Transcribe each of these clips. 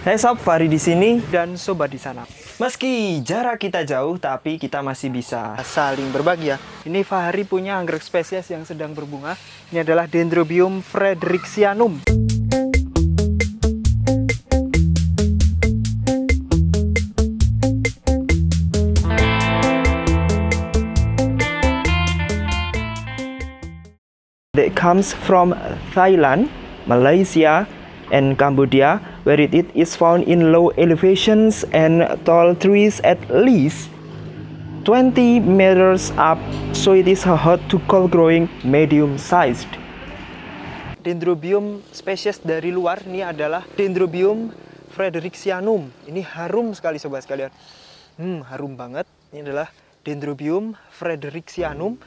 Hai sob, Fahri di sini dan sobat di sana. Meski jarak kita jauh, tapi kita masih bisa saling berbagi ya. Ini Fahri punya anggrek spesies yang sedang berbunga. Ini adalah Dendrobium frederixianum. That comes from Thailand, Malaysia, and Cambodia, where it is found in low elevations and tall trees at least 20 meters up, so it is hot to cold growing medium sized. Dendrobium spesies dari luar ini adalah Dendrobium frederixianum. Ini harum sekali sobat sekalian. Hmm, harum banget. Ini adalah Dendrobium frederixianum.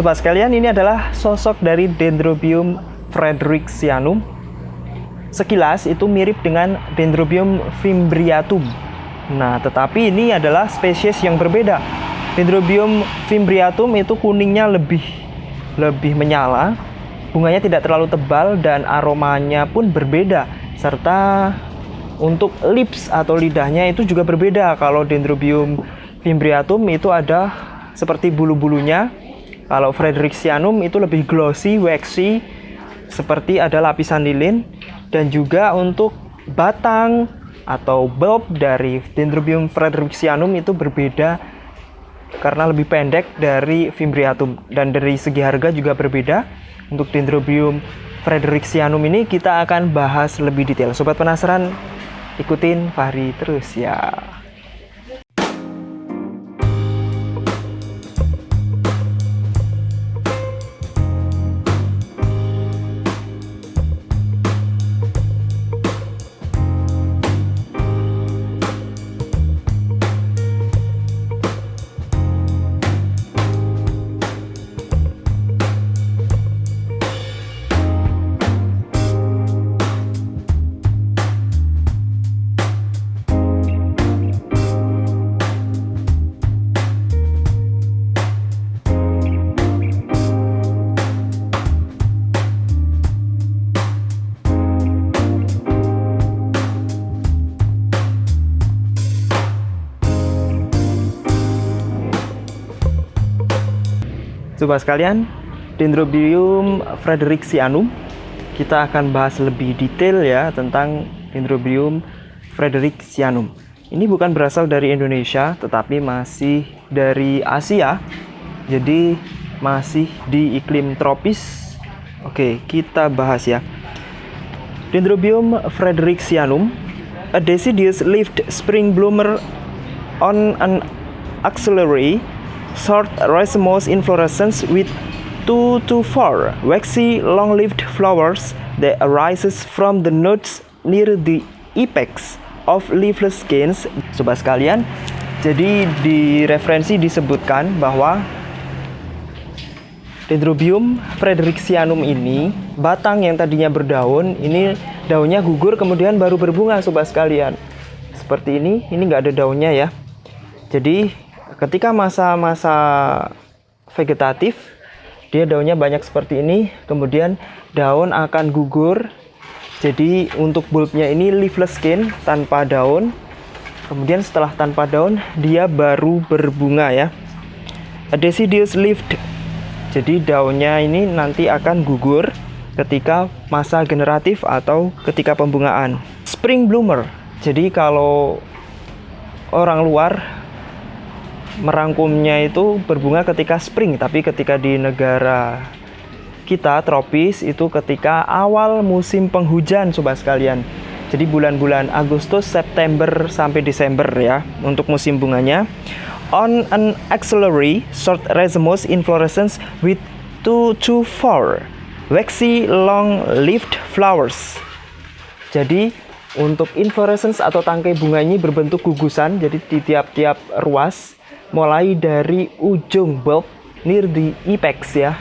Sobat sekalian, ini adalah sosok dari Dendrobium frederixianum. Sekilas itu mirip dengan Dendrobium fimbriatum. Nah, tetapi ini adalah spesies yang berbeda. Dendrobium fimbriatum itu kuningnya lebih lebih menyala, bunganya tidak terlalu tebal dan aromanya pun berbeda serta untuk lips atau lidahnya itu juga berbeda. Kalau Dendrobium fimbriatum itu ada seperti bulu-bulunya kalau Frederixianum itu lebih glossy, waxy, seperti ada lapisan lilin. Dan juga untuk batang atau bulb dari Dendrobium Frederixianum itu berbeda karena lebih pendek dari Fimbriatum. Dan dari segi harga juga berbeda. Untuk Dendrobium Frederixianum ini kita akan bahas lebih detail. Sobat penasaran? Ikutin Fahri terus ya. Coba sekalian, Dendrobium frederixianum. Kita akan bahas lebih detail ya tentang Dendrobium frederixianum. Ini bukan berasal dari Indonesia, tetapi masih dari Asia. Jadi masih di iklim tropis. Oke, kita bahas ya. Dendrobium frederixianum, a deciduous leafed spring bloomer on an axillary short racemose inflorescence with 2 to 4 waxy long-lived flowers that arises from the nodes near the apex of leafless skeins. Sobat sekalian, jadi di referensi disebutkan bahwa Dendrobium frederixianum ini batang yang tadinya berdaun ini daunnya gugur kemudian baru berbunga sobat sekalian seperti ini ini nggak ada daunnya ya jadi ketika masa-masa vegetatif dia daunnya banyak seperti ini. Kemudian daun akan gugur. Jadi untuk bulbnya ini leafless skin tanpa daun. Kemudian setelah tanpa daun dia baru berbunga ya. A deciduous leafed. Jadi daunnya ini nanti akan gugur ketika masa generatif atau ketika pembungaan. Spring bloomer. Jadi kalau orang luar merangkumnya itu berbunga ketika spring, tapi ketika di negara kita tropis itu ketika awal musim penghujan sobat sekalian. Jadi bulan-bulan Agustus, September sampai Desember ya untuk musim bunganya. On an axillary short racemose inflorescence with two to four waxy long-lived flowers. Jadi untuk inflorescence atau tangkai bunga ini berbentuk gugusan, jadi di tiap-tiap ruas, mulai dari ujung bulb near the apex ya,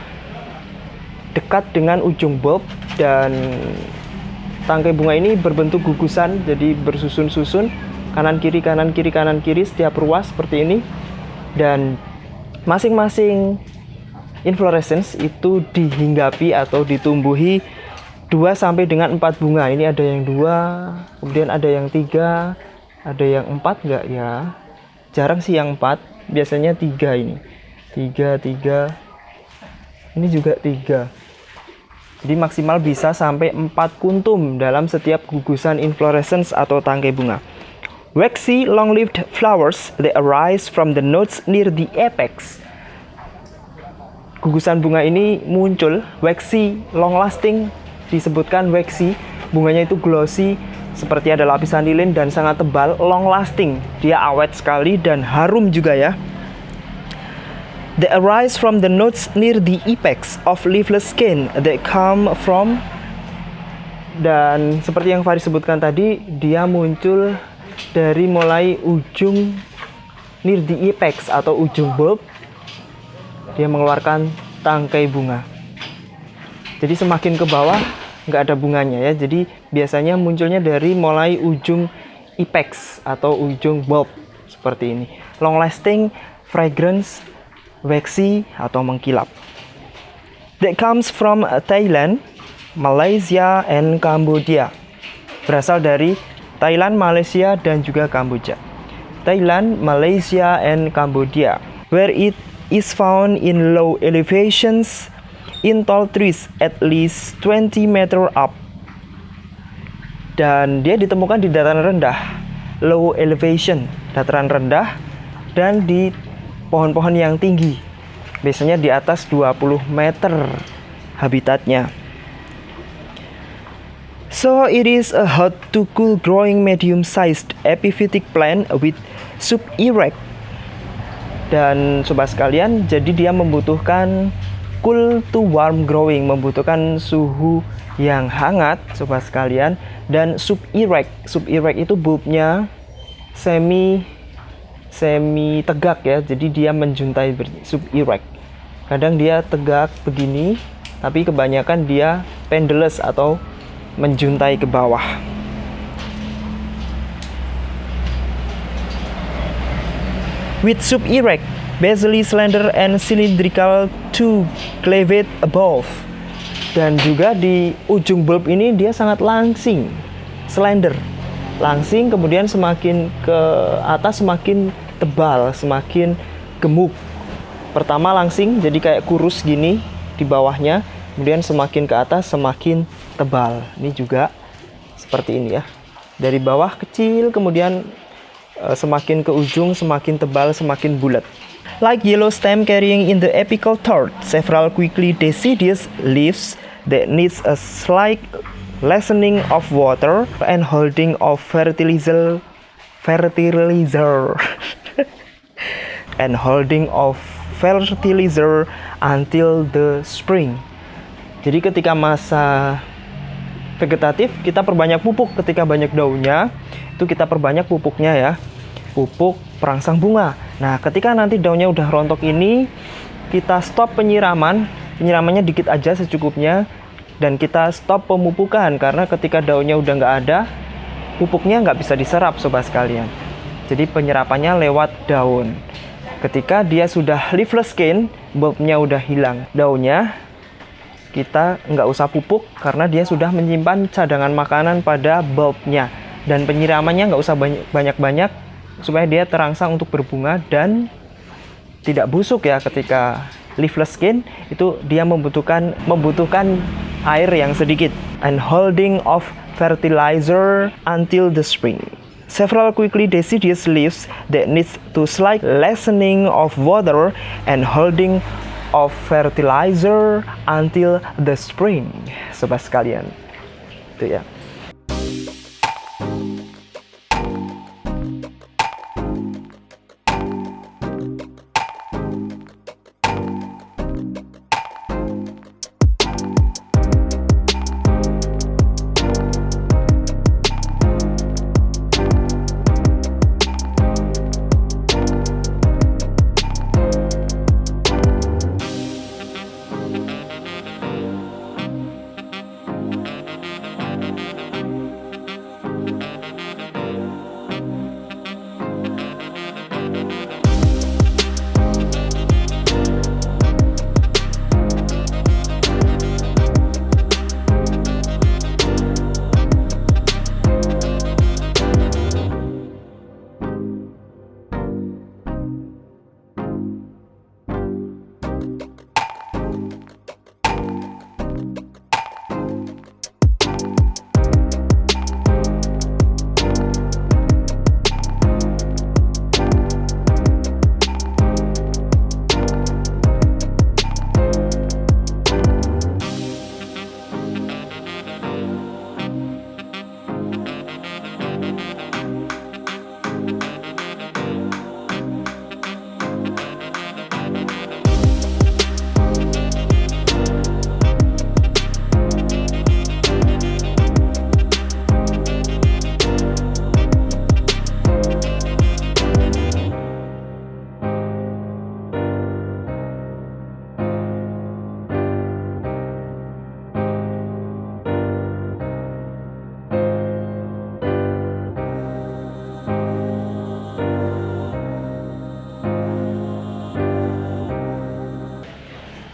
dekat dengan ujung bulb dan tangkai bunga ini berbentuk gugusan jadi bersusun-susun. Kanan kiri kanan kiri kanan kiri setiap ruas seperti ini. Dan masing-masing inflorescence itu dihinggapi atau ditumbuhi 2 sampai dengan 4 bunga. Ini ada yang dua kemudian ada yang tiga ada yang empat enggak ya? Jarang sih yang empat biasanya tiga ini tiga tiga ini juga tiga jadi maksimal bisa sampai 4 kuntum dalam setiap gugusan inflorescence atau tangkai bunga. Waxy long-lived flowers they arise from the nodes near the apex. Gugusan bunga ini muncul waxy long-lasting disebutkan waxy, bunganya itu glossy seperti ada lapisan lilin dan sangat tebal, long lasting. Dia awet sekali dan harum juga ya. They arise from the nodes near the apex of leafless skin that come from dan seperti yang Faris sebutkan tadi, dia muncul dari mulai ujung near the apex atau ujung bulb. Dia mengeluarkan tangkai bunga. Jadi semakin ke bawah nggak ada bunganya ya. Jadi biasanya munculnya dari mulai ujung apex atau ujung bulb seperti ini. Long lasting fragrance waxy atau mengkilap. That comes from Thailand, Malaysia, and Cambodia. Berasal dari Thailand, Malaysia, dan juga Kamboja. Thailand, Malaysia, and Cambodia, where it is found in low elevations in tall trees at least 20 meter up. Dan dia ditemukan di dataran rendah, low elevation, dataran rendah, dan di pohon-pohon yang tinggi. Biasanya di atas 20 meter habitatnya. So it is a hot to cool growing medium sized epiphytic plant with sub erect. Dan sobat sekalian, jadi dia membutuhkan cool to warm growing, membutuhkan suhu yang hangat sobat sekalian. Dan sub erect. Sub erect itu bulbnya semi semi tegak ya. Jadi dia menjuntai sub erect kadang dia tegak begini tapi kebanyakan dia pendulous atau menjuntai ke bawah. With sub erect basally slender and cylindrical to cleaved above dan juga di ujung bulb ini dia sangat langsing slender langsing kemudian semakin ke atas semakin tebal, semakin gemuk. Pertama langsing, jadi kayak kurus gini di bawahnya, kemudian semakin ke atas semakin tebal. Ini juga seperti ini ya. Dari bawah kecil, kemudian uh, semakin ke ujung, semakin tebal, semakin bulat. Like yellow stem carrying in the apical third, several quickly deciduous leaves that needs a slight lessening of water and holding of fertilizer fertilizer and holding of fertilizer until the spring. Jadi ketika masa vegetatif kita perbanyak pupuk ketika banyak daunnya itu kita perbanyak pupuknya ya pupuk perangsang bunga. Nah ketika nanti daunnya udah rontok ini kita stop penyiraman. Penyiramannya dikit aja secukupnya dan kita stop pemupukan karena ketika daunnya udah nggak ada pupuknya nggak bisa diserap sobat sekalian. Jadi penyerapannya lewat daun. Ketika dia sudah leafless skin bulbnya udah hilang. Daunnya kita nggak usah pupuk karena dia sudah menyimpan cadangan makanan pada bulbnya. Dan penyiramannya nggak usah banyak-banyak supaya dia terangsang untuk berbunga dan tidak busuk ya ketika leafless skin itu dia membutuhkan membutuhkan air yang sedikit and holding of fertilizer until the spring. Several quickly deciduous leaves that needs to slight lessening of water and holding of fertilizer until the spring. Sobat sekalian. Itu ya.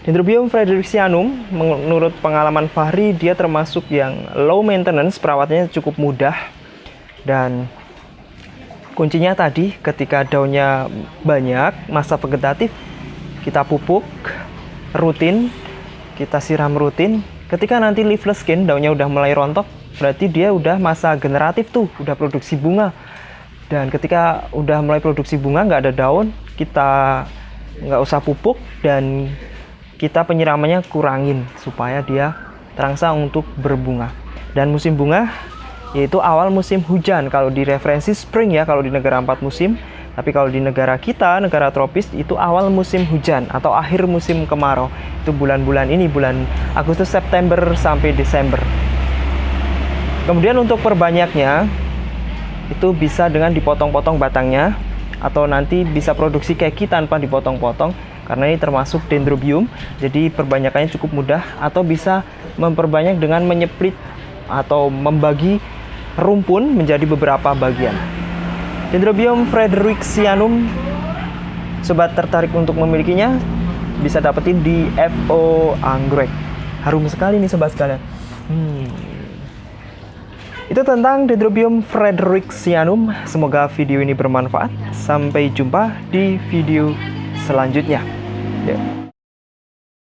Dendrobium fredericianum menurut pengalaman Fahri dia termasuk yang low maintenance, perawatannya cukup mudah dan kuncinya tadi ketika daunnya banyak, masa vegetatif kita pupuk rutin, kita siram rutin. Ketika nanti leafless skin daunnya udah mulai rontok, berarti dia udah masa generatif tuh, udah produksi bunga. Dan ketika udah mulai produksi bunga nggak ada daun, kita nggak usah pupuk dan kita penyiramannya kurangin supaya dia terangsang untuk berbunga. Dan musim bunga yaitu awal musim hujan kalau di referensi spring ya kalau di negara empat musim. Tapi kalau di negara kita, negara tropis itu awal musim hujan atau akhir musim kemarau. Itu bulan-bulan ini bulan Agustus, September sampai Desember. Kemudian untuk perbanyaknya itu bisa dengan dipotong-potong batangnya atau nanti bisa produksi keki tanpa dipotong-potong karena ini termasuk dendrobium jadi perbanyakannya cukup mudah atau bisa memperbanyak dengan menyeplit atau membagi rumpun menjadi beberapa bagian. Dendrobium fredericianum sobat tertarik untuk memilikinya bisa dapetin di FO Anggrek. Harum sekali nih sobat sekalian. Hmm. itu tentang Dendrobium fredericianum semoga video ini bermanfaat. Sampai jumpa di video selanjutnya. Ya.